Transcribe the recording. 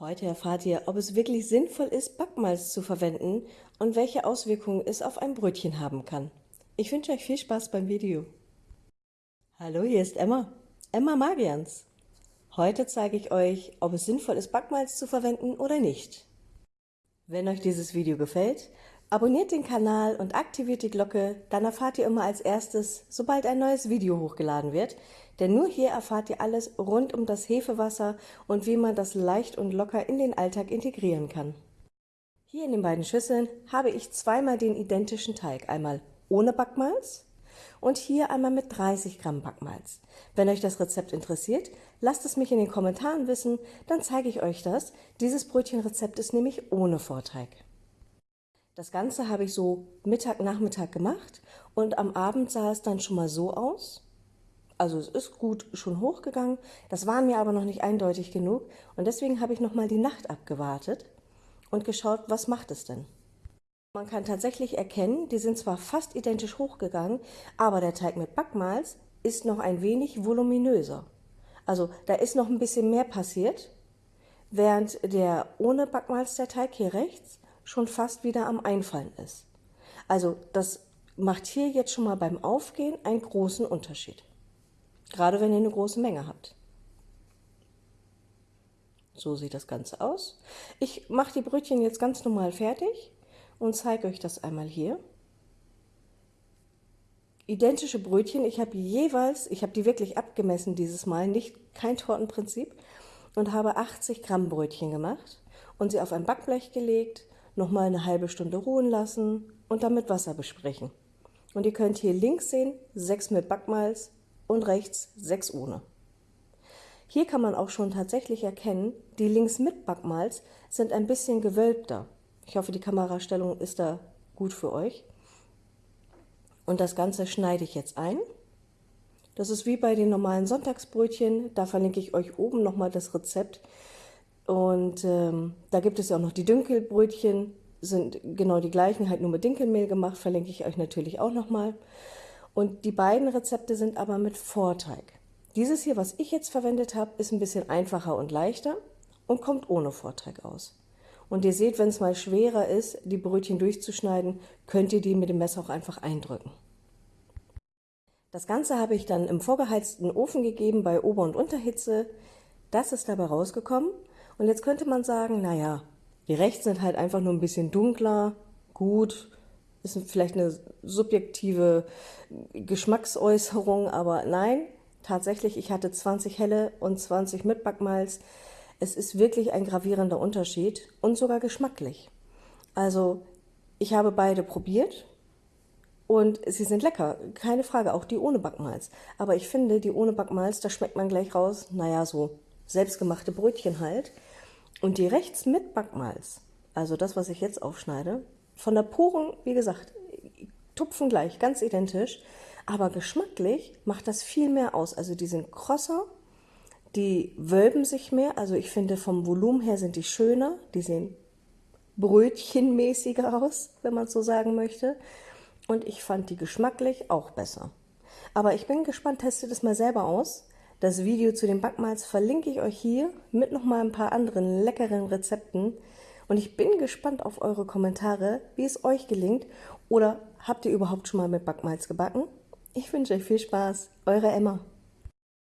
Heute erfahrt ihr, ob es wirklich sinnvoll ist, Backmalz zu verwenden und welche Auswirkungen es auf ein Brötchen haben kann. Ich wünsche euch viel Spaß beim Video. Hallo, hier ist Emma, Emma Magians. Heute zeige ich euch, ob es sinnvoll ist, Backmalz zu verwenden oder nicht. Wenn euch dieses Video gefällt, abonniert den Kanal und aktiviert die Glocke, dann erfahrt ihr immer als erstes, sobald ein neues Video hochgeladen wird, denn nur hier erfahrt ihr alles rund um das Hefewasser und wie man das leicht und locker in den Alltag integrieren kann. Hier in den beiden Schüsseln habe ich zweimal den identischen Teig, einmal ohne Backmalz und hier einmal mit 30 Gramm Backmalz. Wenn euch das Rezept interessiert, lasst es mich in den Kommentaren wissen, dann zeige ich euch das. Dieses Brötchenrezept ist nämlich ohne Vorteig. Das Ganze habe ich so Mittag, Nachmittag gemacht und am Abend sah es dann schon mal so aus. Also es ist gut schon hochgegangen, das war mir aber noch nicht eindeutig genug und deswegen habe ich nochmal die Nacht abgewartet und geschaut, was macht es denn. Man kann tatsächlich erkennen, die sind zwar fast identisch hochgegangen, aber der Teig mit Backmalz ist noch ein wenig voluminöser. Also da ist noch ein bisschen mehr passiert, während der ohne Backmalz der Teig hier rechts schon fast wieder am Einfallen ist. Also das macht hier jetzt schon mal beim Aufgehen einen großen Unterschied. Gerade wenn ihr eine große Menge habt. So sieht das Ganze aus. Ich mache die Brötchen jetzt ganz normal fertig und zeige euch das einmal hier. Identische Brötchen, ich habe jeweils, ich habe die wirklich abgemessen dieses Mal, nicht kein Tortenprinzip, und habe 80 Gramm Brötchen gemacht und sie auf ein Backblech gelegt, nochmal eine halbe Stunde ruhen lassen und dann mit Wasser besprechen. Und ihr könnt hier links sehen, 6 mit Backmalz, und rechts 6 ohne. Hier kann man auch schon tatsächlich erkennen, die links mit Backmalz sind ein bisschen gewölbter. Ich hoffe, die Kamerastellung ist da gut für euch. Und das Ganze schneide ich jetzt ein. Das ist wie bei den normalen Sonntagsbrötchen. Da verlinke ich euch oben nochmal das Rezept. Und ähm, da gibt es ja auch noch die Dünkelbrötchen, sind genau die gleichen, halt nur mit Dinkelmehl gemacht, verlinke ich euch natürlich auch nochmal. Und die beiden Rezepte sind aber mit Vorteig. Dieses hier, was ich jetzt verwendet habe, ist ein bisschen einfacher und leichter und kommt ohne Vorteig aus. Und ihr seht, wenn es mal schwerer ist, die Brötchen durchzuschneiden, könnt ihr die mit dem Messer auch einfach eindrücken. Das Ganze habe ich dann im vorgeheizten Ofen gegeben bei Ober- und Unterhitze. Das ist dabei rausgekommen. Und jetzt könnte man sagen, naja, die rechts sind halt einfach nur ein bisschen dunkler, gut, ist vielleicht eine subjektive Geschmacksäußerung, aber nein, tatsächlich, ich hatte 20 helle und 20 mit Backmalz. Es ist wirklich ein gravierender Unterschied und sogar geschmacklich. Also ich habe beide probiert und sie sind lecker, keine Frage, auch die ohne Backmalz. Aber ich finde, die ohne Backmalz, da schmeckt man gleich raus, naja, so selbstgemachte Brötchen halt. Und die rechts mit Backmalz, also das, was ich jetzt aufschneide, von der puren, wie gesagt, tupfen gleich, ganz identisch, aber geschmacklich macht das viel mehr aus. Also die sind krosser, die wölben sich mehr, also ich finde vom Volumen her sind die schöner, die sehen brötchenmäßiger aus, wenn man so sagen möchte. Und ich fand die geschmacklich auch besser. Aber ich bin gespannt, testet es mal selber aus. Das Video zu den Backmalz verlinke ich euch hier mit nochmal ein paar anderen leckeren Rezepten. Und ich bin gespannt auf eure Kommentare, wie es euch gelingt. Oder habt ihr überhaupt schon mal mit Backmalz gebacken? Ich wünsche euch viel Spaß. Eure Emma.